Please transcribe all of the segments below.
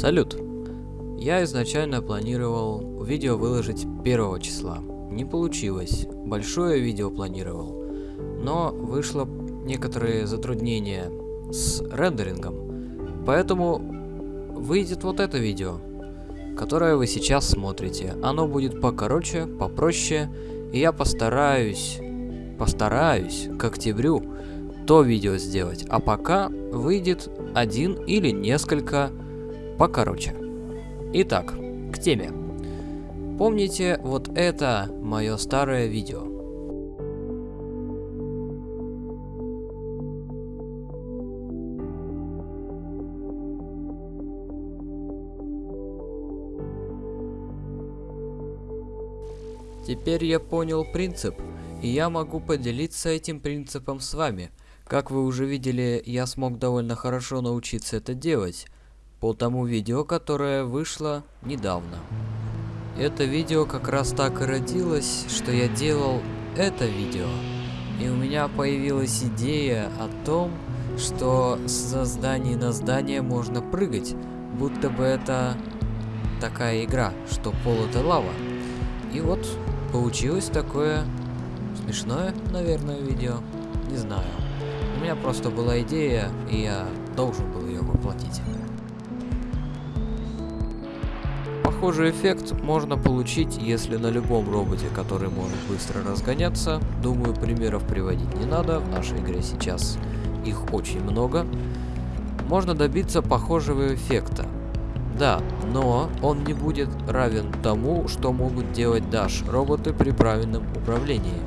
Салют! Я изначально планировал видео выложить 1 числа. Не получилось. Большое видео планировал. Но вышло некоторые затруднения с рендерингом. Поэтому выйдет вот это видео, которое вы сейчас смотрите. Оно будет покороче, попроще. И я постараюсь, постараюсь к октябрю то видео сделать. А пока выйдет один или несколько покороче. Итак, к теме. Помните, вот это мое старое видео. Теперь я понял принцип, и я могу поделиться этим принципом с вами. Как вы уже видели, я смог довольно хорошо научиться это делать по тому видео, которое вышло недавно. Это видео как раз так и родилось, что я делал это видео. И у меня появилась идея о том, что со здания на здание можно прыгать, будто бы это такая игра, что пол это лава. И вот получилось такое смешное, наверное, видео. Не знаю. У меня просто была идея, и я должен был ее воплотить. Похожий эффект можно получить, если на любом роботе, который может быстро разгоняться. Думаю, примеров приводить не надо, в нашей игре сейчас их очень много. Можно добиться похожего эффекта. Да, но он не будет равен тому, что могут делать Dash роботы при правильном управлении.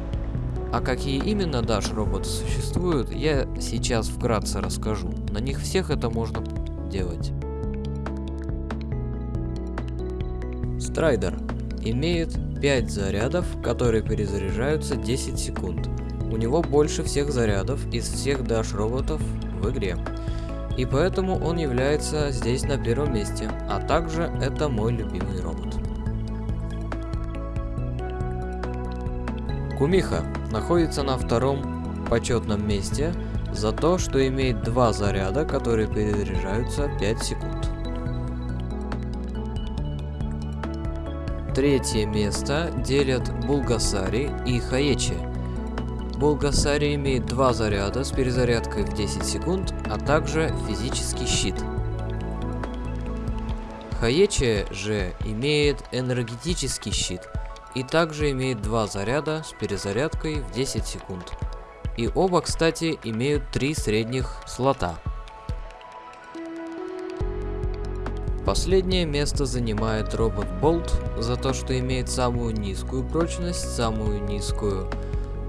А какие именно Dash роботы существуют, я сейчас вкратце расскажу. На них всех это можно делать. Страйдер имеет 5 зарядов, которые перезаряжаются 10 секунд. У него больше всех зарядов из всех Dash роботов в игре. И поэтому он является здесь на первом месте, а также это мой любимый робот. Кумиха находится на втором почетном месте за то, что имеет два заряда, которые перезаряжаются 5 секунд. Третье место делят Булгасари и Хаечи. Булгасари имеет два заряда с перезарядкой в 10 секунд, а также физический щит. Хаечи же имеет энергетический щит и также имеет два заряда с перезарядкой в 10 секунд. И оба, кстати, имеют три средних слота. Последнее место занимает робот Болт за то, что имеет самую низкую прочность, самую низкую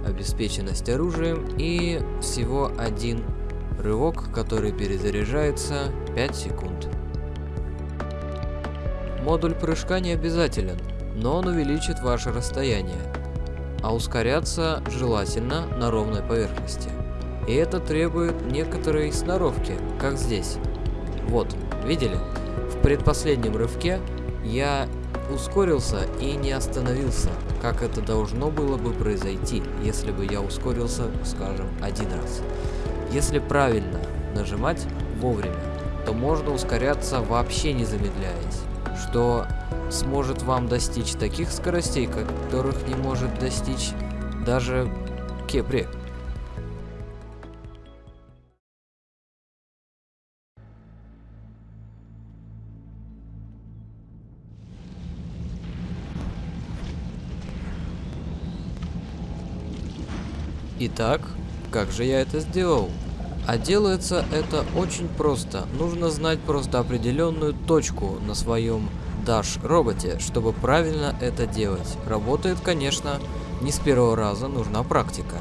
обеспеченность оружием и всего один рывок, который перезаряжается 5 секунд. Модуль прыжка не обязателен, но он увеличит ваше расстояние, а ускоряться желательно на ровной поверхности. И это требует некоторой сноровки, как здесь. Вот, видели? Предпоследнем рывке я ускорился и не остановился, как это должно было бы произойти, если бы я ускорился, скажем, один раз. Если правильно нажимать вовремя, то можно ускоряться вообще не замедляясь, что сможет вам достичь таких скоростей, которых не может достичь даже Кепри. Итак, как же я это сделал? А делается это очень просто. Нужно знать просто определенную точку на своем Dash роботе, чтобы правильно это делать. Работает, конечно, не с первого раза, нужна практика.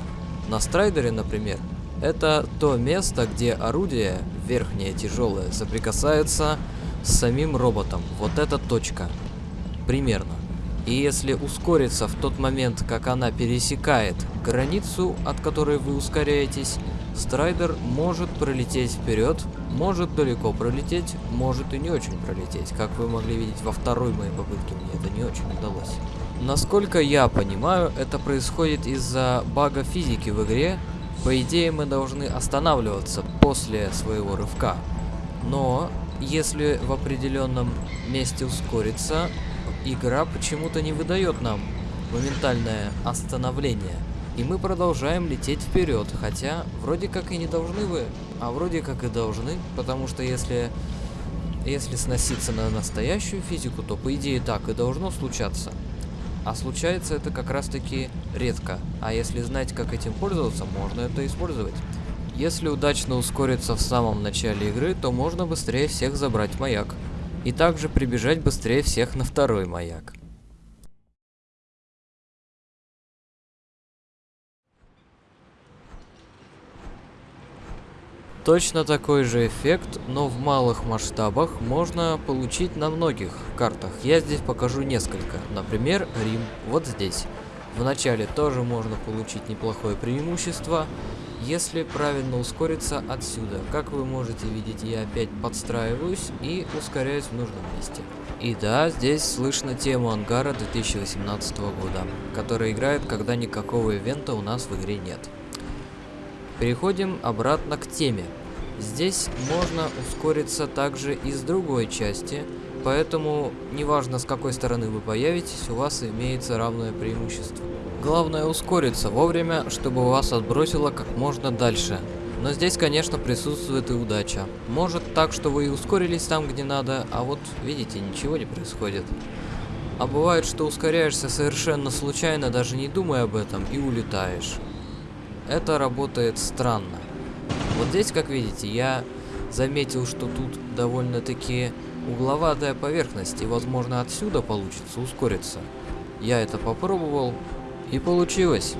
На страйдере, например, это то место, где орудие, верхнее тяжелое, соприкасается с самим роботом. Вот эта точка. Примерно. И если ускориться в тот момент, как она пересекает границу, от которой вы ускоряетесь, страйдер может пролететь вперед, может далеко пролететь, может и не очень пролететь. Как вы могли видеть во второй моей попытке, мне это не очень удалось. Насколько я понимаю, это происходит из-за бага физики в игре. По идее, мы должны останавливаться после своего рывка. Но если в определенном месте ускориться, игра почему-то не выдает нам моментальное остановление. И мы продолжаем лететь вперед, хотя вроде как и не должны вы, а вроде как и должны, потому что если, если сноситься на настоящую физику, то по идее так и должно случаться. А случается это как раз таки редко, а если знать как этим пользоваться, можно это использовать. Если удачно ускориться в самом начале игры, то можно быстрее всех забрать маяк. И также прибежать быстрее всех на второй маяк. Точно такой же эффект, но в малых масштабах можно получить на многих картах. Я здесь покажу несколько. Например, Рим, вот здесь. В начале тоже можно получить неплохое преимущество, если правильно ускориться отсюда. Как вы можете видеть, я опять подстраиваюсь и ускоряюсь в нужном месте. И да, здесь слышно тему ангара 2018 года, которая играет, когда никакого ивента у нас в игре нет. Переходим обратно к теме. Здесь можно ускориться также и с другой части, поэтому неважно с какой стороны вы появитесь, у вас имеется равное преимущество. Главное ускориться вовремя, чтобы вас отбросило как можно дальше. Но здесь, конечно, присутствует и удача. Может так, что вы и ускорились там, где надо, а вот, видите, ничего не происходит. А бывает, что ускоряешься совершенно случайно, даже не думая об этом, и улетаешь это работает странно. Вот здесь, как видите, я заметил, что тут довольно-таки угловатая поверхность, и, возможно, отсюда получится ускориться. Я это попробовал, и получилось.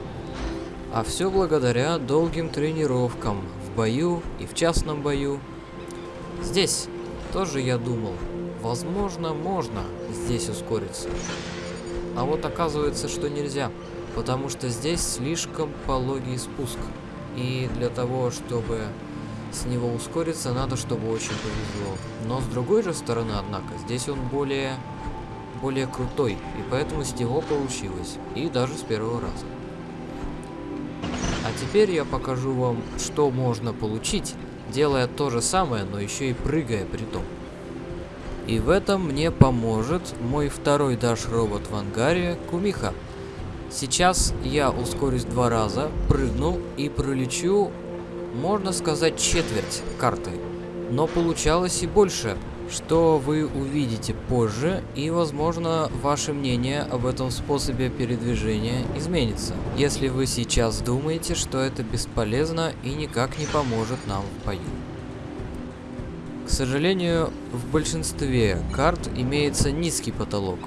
А все благодаря долгим тренировкам в бою и в частном бою. Здесь тоже я думал, возможно, можно здесь ускориться. А вот оказывается, что нельзя потому что здесь слишком пологий спуск. И для того, чтобы с него ускориться, надо, чтобы очень повезло. Но с другой же стороны, однако, здесь он более, более крутой, и поэтому с него получилось. И даже с первого раза. А теперь я покажу вам, что можно получить, делая то же самое, но еще и прыгая при том. И в этом мне поможет мой второй Даш робот в ангаре Кумиха. Сейчас я ускорюсь два раза, прыгну и пролечу, можно сказать, четверть карты. Но получалось и больше, что вы увидите позже, и, возможно, ваше мнение об этом способе передвижения изменится, если вы сейчас думаете, что это бесполезно и никак не поможет нам в бою. К сожалению, в большинстве карт имеется низкий потолок,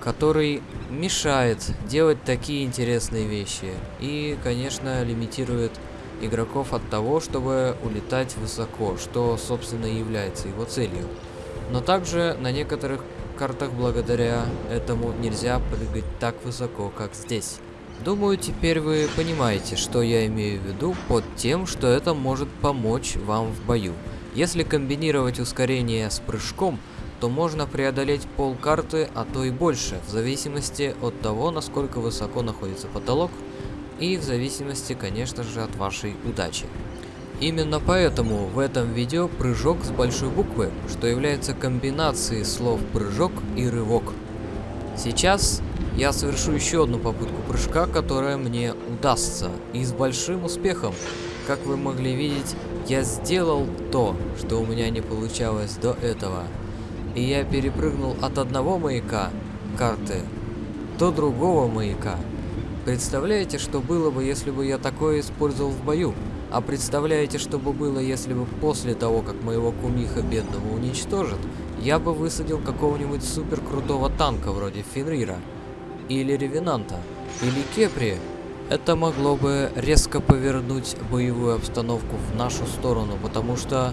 который мешает делать такие интересные вещи и, конечно, лимитирует игроков от того, чтобы улетать высоко, что, собственно, является его целью. Но также на некоторых картах благодаря этому нельзя прыгать так высоко, как здесь. Думаю, теперь вы понимаете, что я имею в виду под тем, что это может помочь вам в бою. Если комбинировать ускорение с прыжком, то можно преодолеть пол карты, а то и больше, в зависимости от того, насколько высоко находится потолок, и в зависимости, конечно же, от вашей удачи. Именно поэтому в этом видео прыжок с большой буквы, что является комбинацией слов прыжок и рывок. Сейчас я совершу еще одну попытку прыжка, которая мне удастся, и с большим успехом. Как вы могли видеть, я сделал то, что у меня не получалось до этого и я перепрыгнул от одного маяка карты до другого маяка. Представляете, что было бы, если бы я такое использовал в бою? А представляете, что бы было, если бы после того, как моего кумиха бедного уничтожат, я бы высадил какого-нибудь супер крутого танка вроде Фенрира, или Ревенанта, или Кепри? Это могло бы резко повернуть боевую обстановку в нашу сторону, потому что...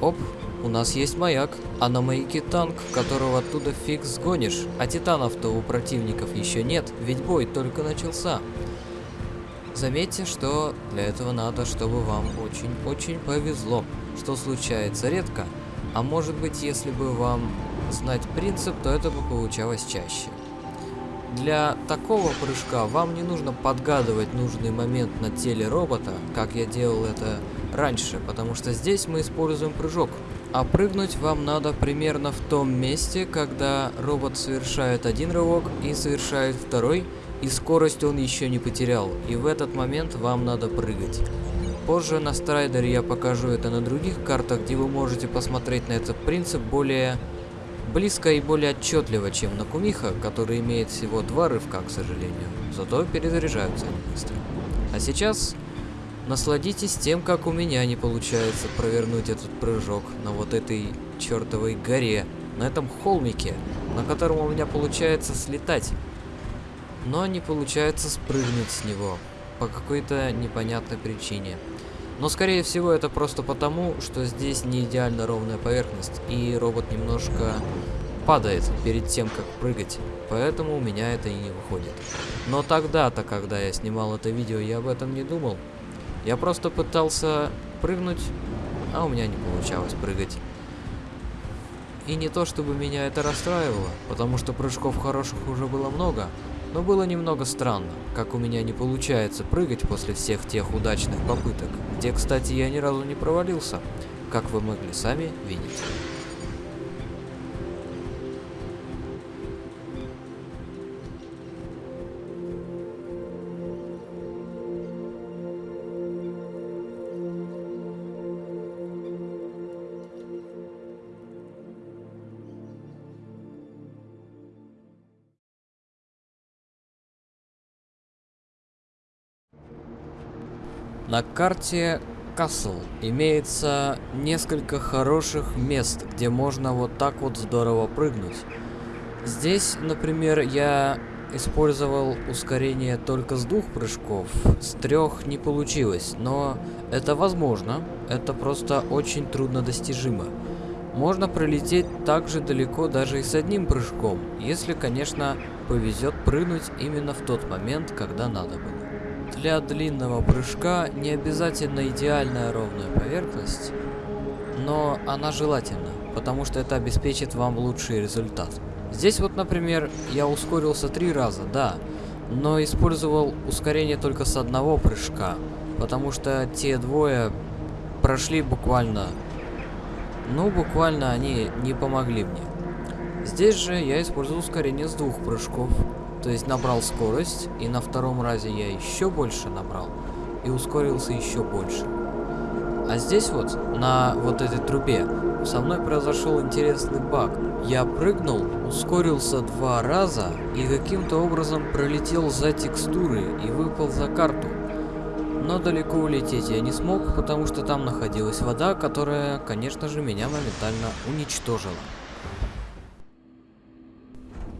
Оп, у нас есть маяк, а на маяке танк, которого оттуда фиг сгонишь. А титанов-то у противников еще нет, ведь бой только начался. Заметьте, что для этого надо, чтобы вам очень-очень повезло, что случается редко. А может быть, если бы вам знать принцип, то это бы получалось чаще. Для такого прыжка вам не нужно подгадывать нужный момент на теле робота, как я делал это раньше, потому что здесь мы используем прыжок А прыгнуть вам надо примерно в том месте, когда робот совершает один рывок и совершает второй, и скорость он еще не потерял, и в этот момент вам надо прыгать. Позже на Страйдере я покажу это на других картах, где вы можете посмотреть на этот принцип более близко и более отчетливо, чем на Кумиха, который имеет всего два рывка, к сожалению. Зато перезаряжаются они быстро. А сейчас насладитесь тем, как у меня не получается провернуть этот прыжок на вот этой чертовой горе, на этом холмике, на котором у меня получается слетать. Но не получается спрыгнуть с него по какой-то непонятной причине. Но скорее всего это просто потому, что здесь не идеально ровная поверхность, и робот немножко падает перед тем, как прыгать, поэтому у меня это и не выходит. Но тогда-то, когда я снимал это видео, я об этом не думал. Я просто пытался прыгнуть, а у меня не получалось прыгать. И не то, чтобы меня это расстраивало, потому что прыжков хороших уже было много, но было немного странно, как у меня не получается прыгать после всех тех удачных попыток, где, кстати, я ни разу не провалился, как вы могли сами видеть. На карте Касл имеется несколько хороших мест, где можно вот так вот здорово прыгнуть. Здесь, например, я использовал ускорение только с двух прыжков, с трех не получилось, но это возможно, это просто очень трудно достижимо. Можно пролететь так же далеко даже и с одним прыжком, если, конечно, повезет прыгнуть именно в тот момент, когда надо было. Для длинного прыжка не обязательно идеальная ровная поверхность, но она желательна, потому что это обеспечит вам лучший результат. Здесь вот, например, я ускорился три раза, да, но использовал ускорение только с одного прыжка, потому что те двое прошли буквально, ну буквально они не помогли мне. Здесь же я использовал ускорение с двух прыжков, то есть набрал скорость, и на втором разе я еще больше набрал, и ускорился еще больше. А здесь вот, на вот этой трубе, со мной произошел интересный баг. Я прыгнул, ускорился два раза, и каким-то образом пролетел за текстуры и выпал за карту. Но далеко улететь я не смог, потому что там находилась вода, которая, конечно же, меня моментально уничтожила.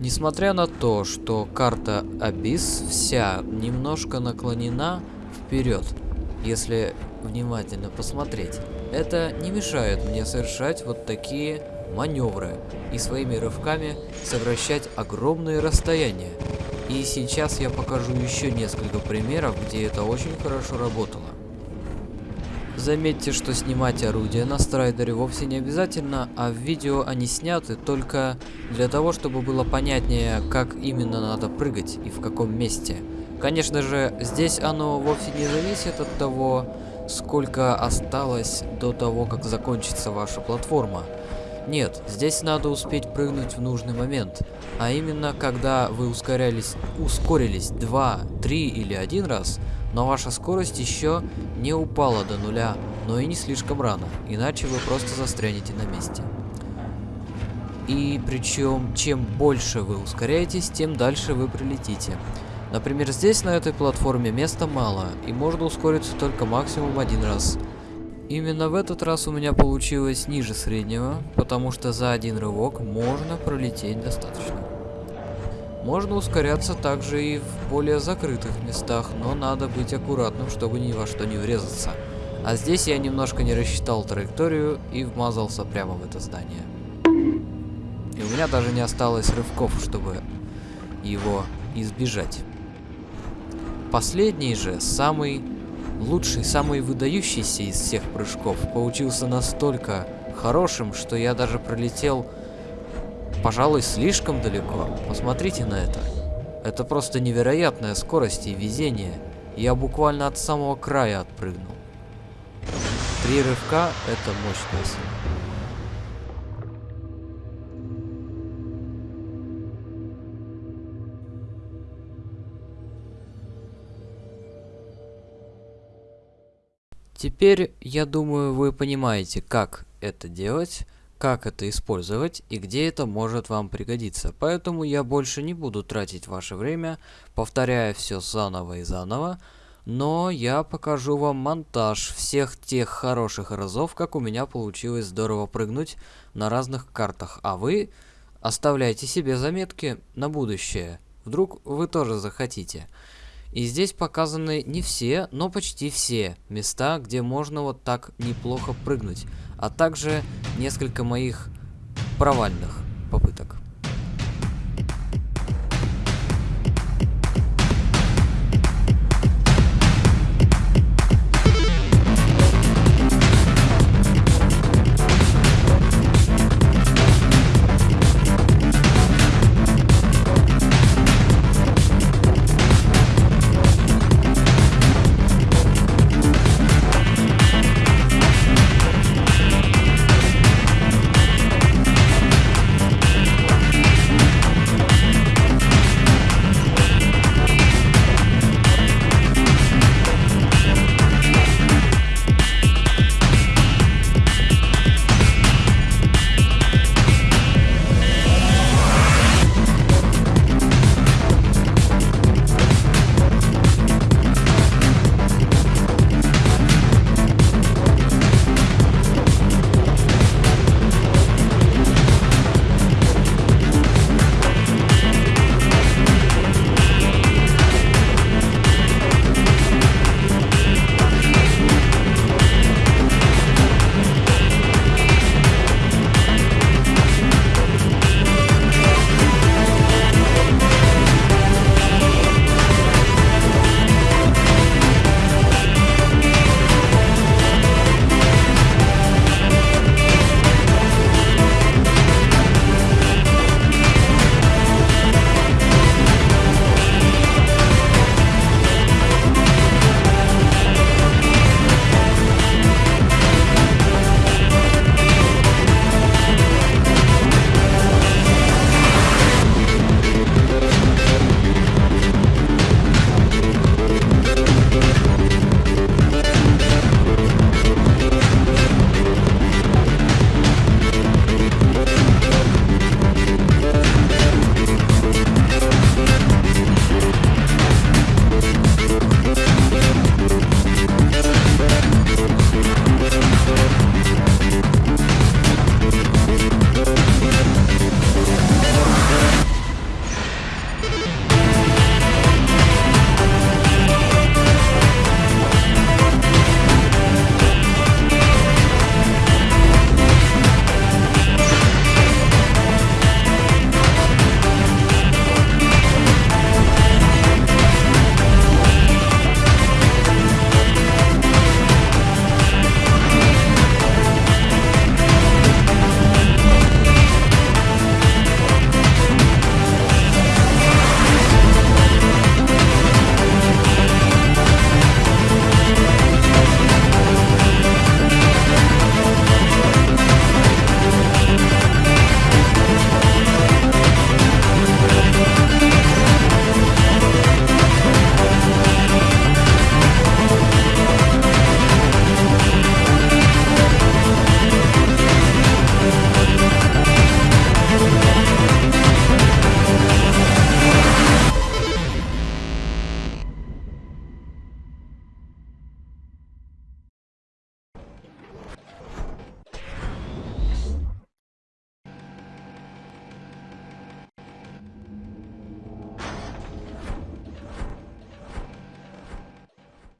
Несмотря на то, что карта Абис вся немножко наклонена вперед, если внимательно посмотреть, это не мешает мне совершать вот такие маневры и своими рывками сокращать огромные расстояния. И сейчас я покажу еще несколько примеров, где это очень хорошо работало. Заметьте, что снимать орудия на страйдере вовсе не обязательно, а в видео они сняты только для того, чтобы было понятнее, как именно надо прыгать и в каком месте. Конечно же, здесь оно вовсе не зависит от того, сколько осталось до того, как закончится ваша платформа. Нет, здесь надо успеть прыгнуть в нужный момент, а именно когда вы ускорялись, ускорились 2, 3 или 1 раз, но ваша скорость еще не упала до нуля, но и не слишком рано, иначе вы просто застрянете на месте. И причем, чем больше вы ускоряетесь, тем дальше вы прилетите. Например, здесь на этой платформе места мало, и можно ускориться только максимум один раз. Именно в этот раз у меня получилось ниже среднего, потому что за один рывок можно пролететь достаточно. Можно ускоряться также и в более закрытых местах, но надо быть аккуратным, чтобы ни во что не врезаться. А здесь я немножко не рассчитал траекторию и вмазался прямо в это здание. И у меня даже не осталось рывков, чтобы его избежать. Последний же, самый лучший, самый выдающийся из всех прыжков, получился настолько хорошим, что я даже пролетел пожалуй, слишком далеко. Посмотрите на это. Это просто невероятная скорость и везение. Я буквально от самого края отпрыгнул. Три рывка — это мощная сила. Теперь, я думаю, вы понимаете, как это делать, как это использовать и где это может вам пригодиться. Поэтому я больше не буду тратить ваше время, повторяя все заново и заново, но я покажу вам монтаж всех тех хороших разов, как у меня получилось здорово прыгнуть на разных картах, а вы оставляйте себе заметки на будущее, вдруг вы тоже захотите. И здесь показаны не все, но почти все места, где можно вот так неплохо прыгнуть, а также несколько моих провальных попыток.